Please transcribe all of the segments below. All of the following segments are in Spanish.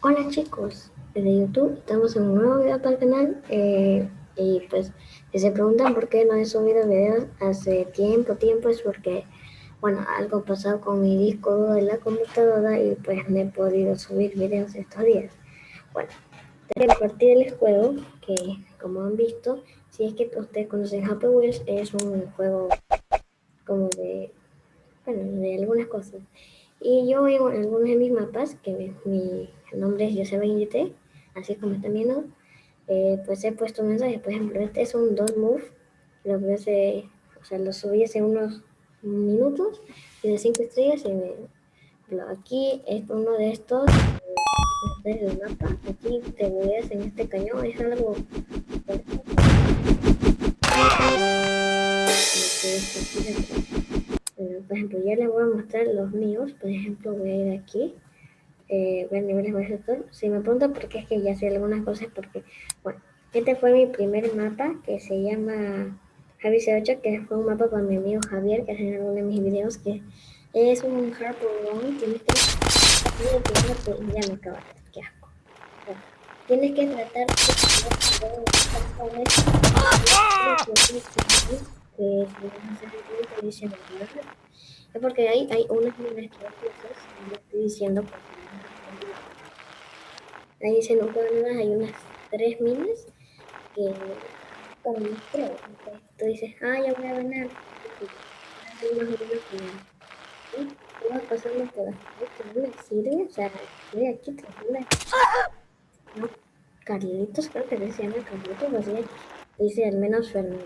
Hola chicos de YouTube, estamos en un nuevo video para el canal eh, y pues si se preguntan por qué no he subido videos hace tiempo, tiempo es porque bueno, algo pasado con mi disco de la computadora y pues no he podido subir videos estos días. Bueno, a partir del juego que como han visto, si es que ustedes conocen Happy Wheels, es un juego como de, bueno, de algunas cosas. Y yo en algunos de mis mapas, que mi, nombre es Joseba Indite, así como están viendo, eh, pues he puesto mensajes. Por ejemplo, este es un don't move, lo que hace, o sea, lo subí hace unos minutos, tiene 5 estrellas y me, aquí es uno de estos del mapa, aquí te ves en este cañón, es algo por ejemplo, ya les voy a mostrar los míos. Por ejemplo, voy a ir aquí. Eh, ver niveles más altos. Si me preguntan por qué es que ya sé algunas cosas, porque, bueno, este fue mi primer mapa que se llama Javi 08, que fue un mapa con mi amigo Javier, que hace en uno de mis videos, que es un Harper One. Tienes que. Ya me acaba, qué asco. Tienes que tratar de que es porque hay, hay unas minas que no estoy diciendo ahí dice no hay unas tres minas que con creo tú dices ah ya voy a ganar y tú vas pasando por aquí no me sirve o sea estoy aquí tranquila no Carlitos creo que se llama Carlitos así dice al menos Fernando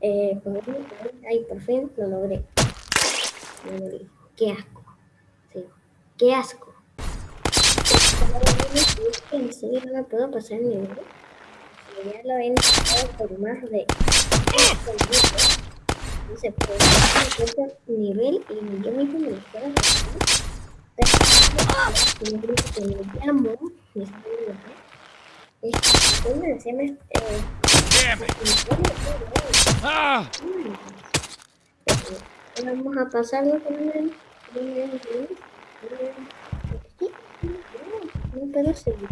eh, por fin lo logré. Qué asco. Sí. Qué asco. En serio no puedo pasar el nivel. Ya lo he intentado por más de no se puede pasar nivel y yo mismo me lo hacer. Que me llamo, es, se me, Ah. Vamos a pasarlo con el... Seguir.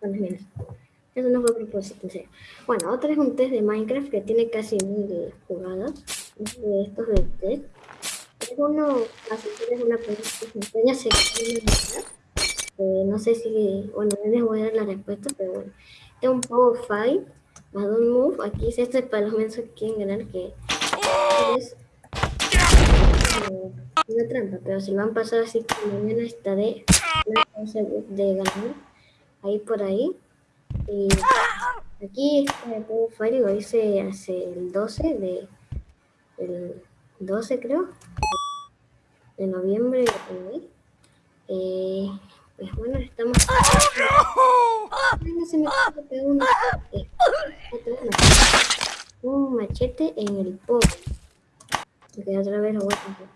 Bueno, Eso no fue a propósito, Bueno, otra es un test de Minecraft que tiene casi mil jugadas. De estos de test. Es uno, así tienes una pequeña sección de eh, no sé si, bueno, les voy a dar la respuesta, pero bueno. Es un Power Five más un Move. Aquí es este para los mensos que quieren que es una trampa, pero si van a pasar así que mañana estaré de ganar ahí por ahí. Y aquí este Power Five lo hice hace el 12 de el 12 creo de noviembre eh, pues bueno, estamos... se me una... un machete en el pop. Ok, otra vez lo voy a hacer.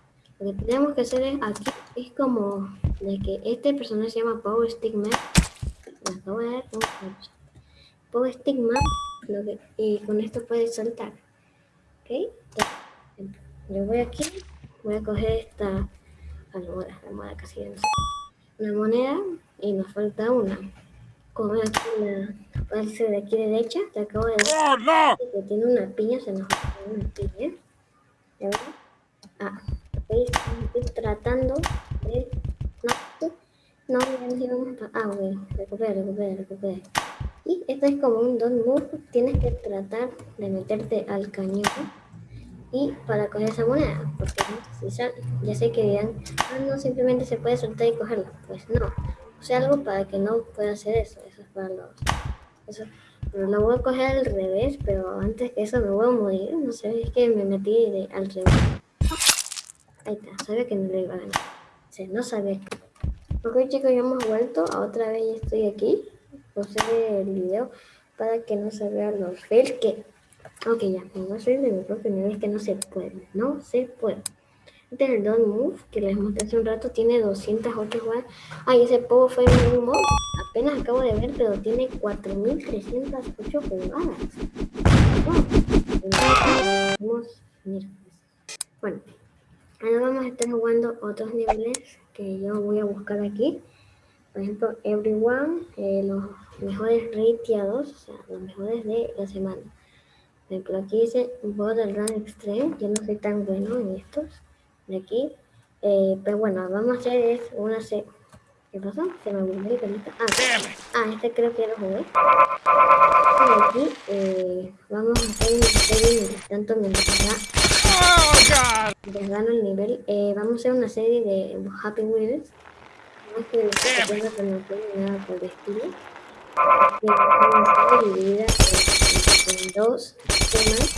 Lo que tenemos que hacer es aquí, es como de que este personaje se llama Power Stickman. Me acabo de dar un Power Stickman, lo que, y con esto puedes saltar. Ok, yo voy aquí, voy a coger esta almohada, la almohada casi no sé una moneda y nos falta una. Como aquí la parte de aquí derecha, te acabo de decir ¡Oh, que tiene una piña, se nos falta una piña. Ah, estoy tratando de... No, no, íbamos a... Ah, ok, recupera, recupera, recupera. Y esto es como un don move, tienes que tratar de meterte al cañón y para coger esa moneda, porque si ya sé que dirán, ah, no, simplemente se puede soltar y cogerla. Pues no, o sea, algo para que no pueda hacer eso, eso es para los... Eso. Lo voy a coger al revés, pero antes que eso me voy a morir, no sé, es que me metí al revés. Ahí está, sabía que no lo iba a ganar. O sea, no sabía que... Ok chicos, ya hemos vuelto, otra vez ya estoy aquí. Puse el video para que no se vean los fails que Ok, ya, a salir de mi propio nivel que no se puede, no se puede. Este es el Don't Move, que les mostré hace un rato, tiene 208 jugadas. Ay, ese Pogo fue un mod, apenas acabo de ver, pero tiene 4308 jugadas. Vamos, mira. Bueno, ahora vamos a estar jugando otros niveles que yo voy a buscar aquí. Por ejemplo, Everyone, eh, los mejores rateados, o sea, los mejores de la semana. Por ejemplo, aquí dice Borderlands Extreme, yo no soy tan bueno en estos de aquí. Eh, pero bueno, vamos a hacer es una serie. ¿Qué pasó? Se me olvidó el. Ah, ah, este creo que ya lo jugué. Y aquí eh, vamos a hacer una serie mientras tanto mientras ya les gano el nivel. Eh, vamos a hacer una serie de Happy Wheels. No es que ni nada por el estilo. Y vamos a en, dos temas.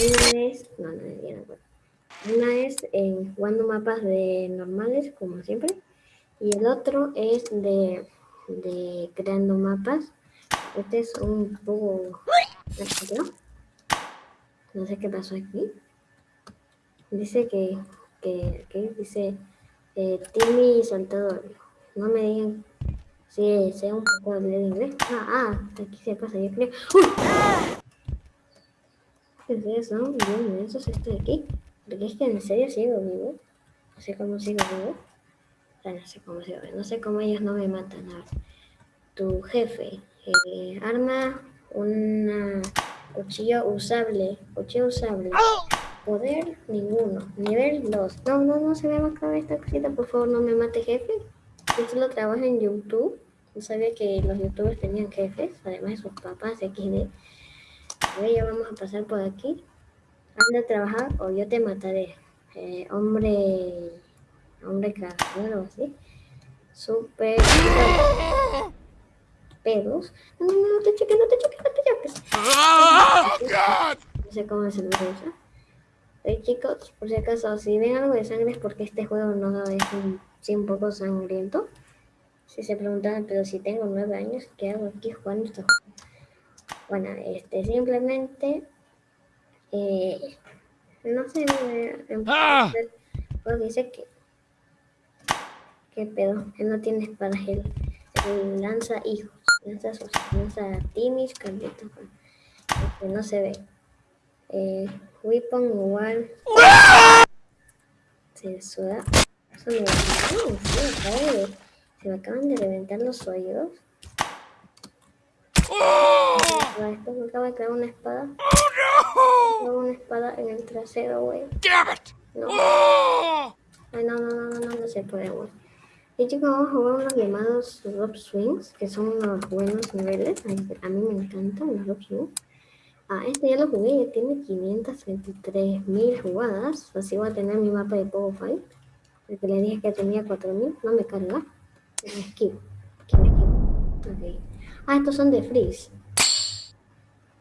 Una es. No, no, no. Una es en jugando mapas de normales, como siempre. Y el otro es de, de creando mapas. Este es un poco... No sé qué pasó aquí. Dice que... que, que dice... Eh, Timmy Saltador. No me digan si sea un poco de inglés. Ah, ah, aquí se pasa, yo creo. ¿Qué es eso? Bien, eso es esto de aquí. Porque es que en serio sigo vivo. No sé cómo sigo vivo. no sé cómo sigo vivo. No sé cómo ellos no me matan. Tu jefe. Eh, arma una cuchillo usable. Cuchillo usable. Poder ninguno. Nivel 2. No, no, no se me va a esta cosita. Por favor, no me mate jefe. Yo solo trabajo en YouTube. No sabía que los youtubers tenían jefes. Además de sus papás XD. A ver, ya vamos a pasar por aquí anda a trabajar o yo te mataré. Eh, hombre, hombre cargador o así. Super pedos. No, no, no, te choques, no te choques, no te choques. No sé cómo se lo usa. Hey, chicos, por si acaso, si ven algo de sangre es porque este juego no es un, sí, un poco sangriento. Si se preguntan, pero si tengo nueve años, ¿qué hago aquí jugando estos juegos? Bueno, este, simplemente eh, no sé, en ¡Ah! dice que qué pedo, él no tiene espada, él, lanza hijos, lanza sus, lanza timis, carlitos, que no se ve. Eh, weapon igual se suda. Eso me, se, se me acaban de reventar los oídos. ¡Oh! Después me acaba de crear una espada. Tengo una espada en el trasero, güey. No. Ay, no, no, no, no, no se puede, güey. Y chicos, vamos a jugar unos llamados Rob Swings, que son unos buenos niveles. A mí me encantan los Rob Swings. Ah, este ya lo jugué, ya tiene 533 mil jugadas. Así voy a tener mi mapa de Pogo Fight. Porque le dije que tenía 4000, no me carga. Ok. Ah, estos son de Freeze.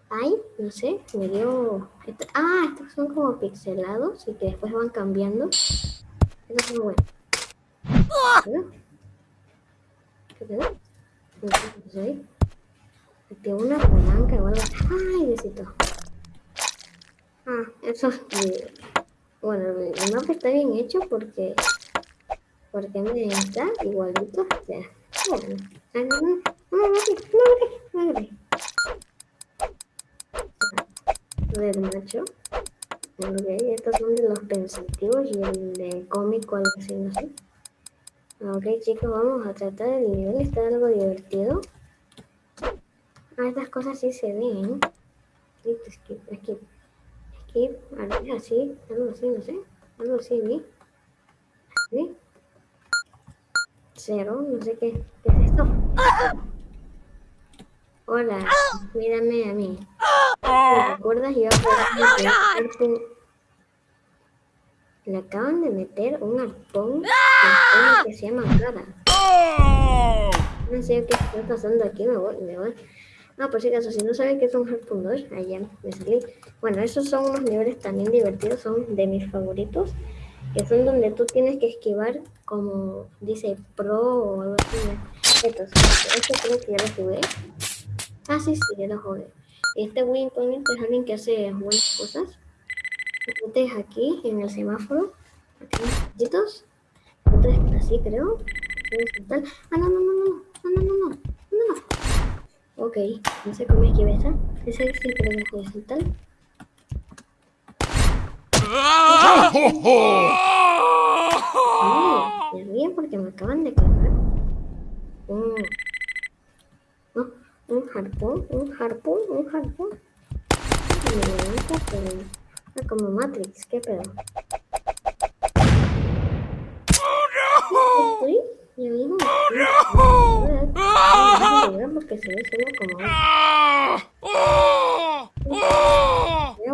Ay, no sé, me dio... Ah, estos son como pixelados y que después van cambiando. Estos son buenos. ¿Qué? No sé qué. Activó una palanca o algo ¡Ay, besito! Ah, eso es... Bueno, el mapa está bien hecho porque porque me está igualito. O bueno, no, no, no, no, Red macho. Ok, estos son de los pensativos y el de cómico, algo así, no sé. Ok, chicos, vamos a tratar el nivel. Está algo divertido. Ah, estas cosas sí se ven. Skip, skip, skip. Skip, así, algo así, no sé. Algo así, ¿sí? Cero, no sé qué, qué es esto. Hola, mírame a mí. ¿Te recuerdas? Yo oh, Le acaban de meter un arpón que se llama cara. Oh. No sé qué está pasando aquí, me voy, me voy. No, por si acaso, si no sabes qué es un Harpoon 2, allá me salí. Bueno, esos son unos niveles también divertidos, son de mis favoritos, que son donde tú tienes que esquivar como dice Pro o algo así. Estos, este creo que ya lo jugué. Ah, sí, sí, ya lo jugué. Este point es alguien que hace buenas cosas. Metes aquí en el semáforo. Aquí chiquitos. Otros así, creo. Ah, no, no, no, no. No, no, no, no. No, no. Ok, no sé cómo esquivé esa. Ese sí creo que puede saltar. Sí, me ríen porque me acaban de cargar un, no, un harpón, un harpón, un harpón. Me levanta, pero ah, como Matrix, qué pedo. Estoy, yo mismo, porque se ve solo como bueno. Deja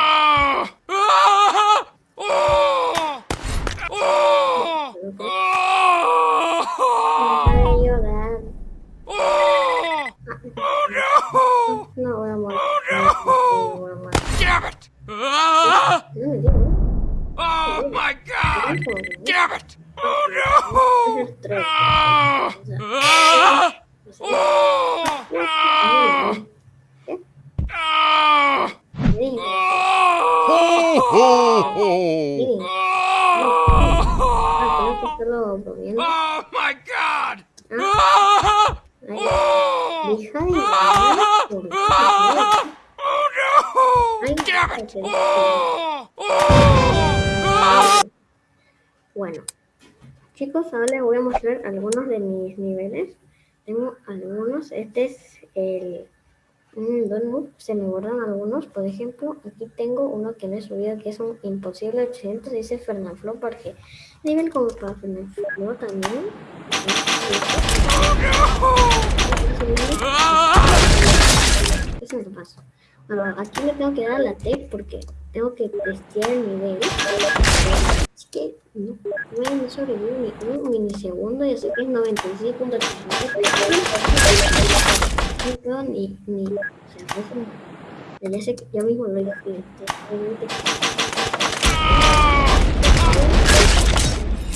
de llorar. No voy a morir. No voy a morir. Damn it! No me digo. Oh my god! Damn it! Oh Es no! el tres. Ah! O sea, Ah! no sé. Oh! Ah! ¿Qué? Ah! Miren, Oh! miren. Ah, Oh! Oh my god! Ah! Ay, Oh! Deja de llorar. ¿por qué? Ah! Oh no! Ay, Damn it! cállate. Oh! Oh! Ah! Bueno, chicos, ahora les voy a mostrar algunos de mis niveles. Tengo algunos. Este es el Se me borran algunos. Por ejemplo, aquí tengo uno que no he subido que es un imposible 800. Dice Fernanfloo porque nivel como para Fernanfloo también. Eso me lo paso. Bueno, aquí le tengo que dar la T porque tengo que testear el nivel. Así que no, no sobrevivo ni un milisegundo y así que es 96.3. No ni, ni, o sea, eso ya sé que yo mismo lo hice. obviamente.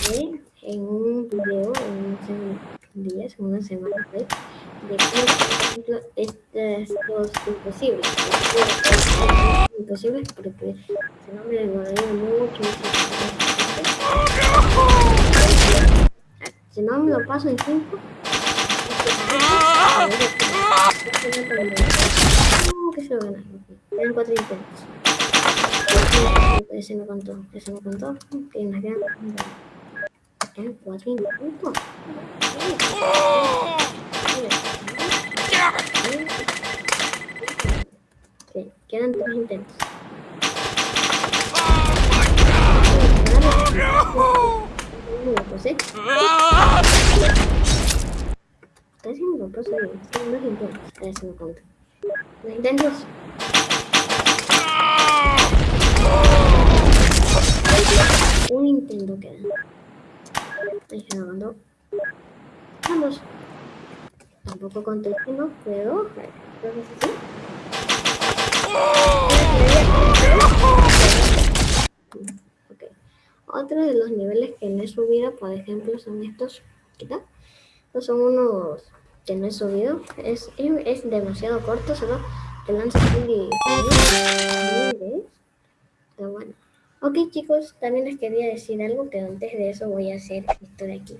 Ve En un video, en unos días, en una semana, ¿ves? de cómo, estas dos imposibles. Imposibles porque se no me demoraría mucho. mucho. Si no me lo paso en 5, que se lo gana. Quedan cuatro intentos. Ese no contó, ese no contó. Que nos quedan quedan cuatro intentos. Quedan tres intentos. Casi no lo pasé. Intentos. A ver si me cuento. Dos intentos. Un intento queda. Me mandó. Vamos. Tampoco contesté, no puedo. Creo que es así. Ok. Otro de los niveles que no he subido, por ejemplo, son estos. ¿Qué tal? Estos son unos que no he subido. Es, es, demasiado corto, solo te lanza así. Pero bueno. Ok chicos, también les quería decir algo, pero antes de eso voy a hacer esto de aquí.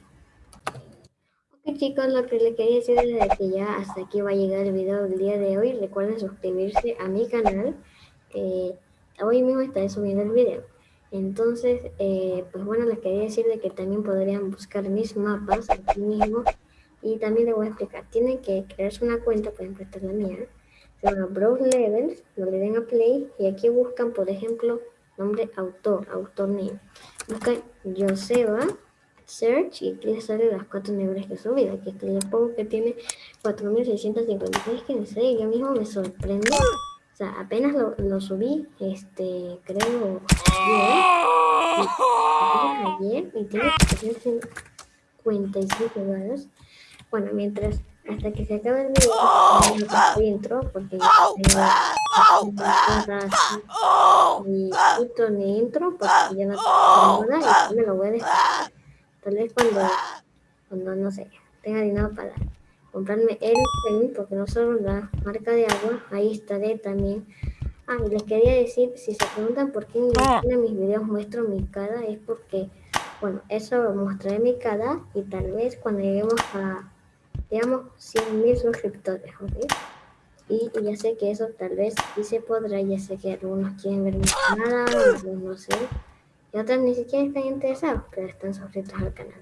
Ok chicos, lo que les quería decir es que ya hasta aquí va a llegar el video del día de hoy. Recuerden suscribirse a mi canal. Eh, hoy mismo estaré subiendo el video. Entonces, eh, pues bueno, les quería decir de que también podrían buscar mis mapas aquí mismo. Y también les voy a explicar. Tienen que crearse una cuenta, por ejemplo, esta es la mía. Se llama Browse Levels, lo le den a Play y aquí buscan, por ejemplo, nombre autor, autor name. Buscan Joseba, search y aquí les salen las cuatro niveles que he subido. Aquí el pongo que tiene 4656, que en serio yo mismo me sorprende. O sea, apenas lo, subí, este, creo, ayer, ayer y tiene 457 grados. Bueno, mientras, hasta que se acabe el video, paso intro, porque ya tengo ni intro ni intro, porque ya no tengo nada y me lo voy a dejar. Tal vez cuando, cuando no sé, tenga dinero para comprarme el pen, porque no solo la marca de agua, ahí estaré también. Ah, y les quería decir, si se preguntan por qué en en mis videos muestro mi cara, es porque, bueno, eso mostraré mi cara y tal vez cuando lleguemos a, digamos, 100.000 suscriptores, ¿ok? Y ya sé que eso tal vez sí se podrá, ya sé que algunos quieren ver mi canal, otros no sé. Y otros ni siquiera están interesados, pero están suscritos al canal.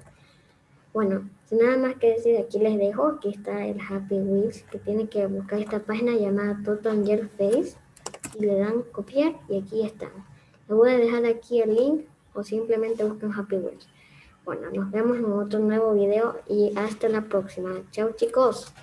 Bueno, sin nada más que decir, aquí les dejo, aquí está el Happy Wheels, que tienen que buscar esta página llamada Total Girl Face y le dan copiar y aquí están. Les voy a dejar aquí el link o simplemente busquen Happy Wheels. Bueno, nos vemos en otro nuevo video y hasta la próxima. Chao chicos.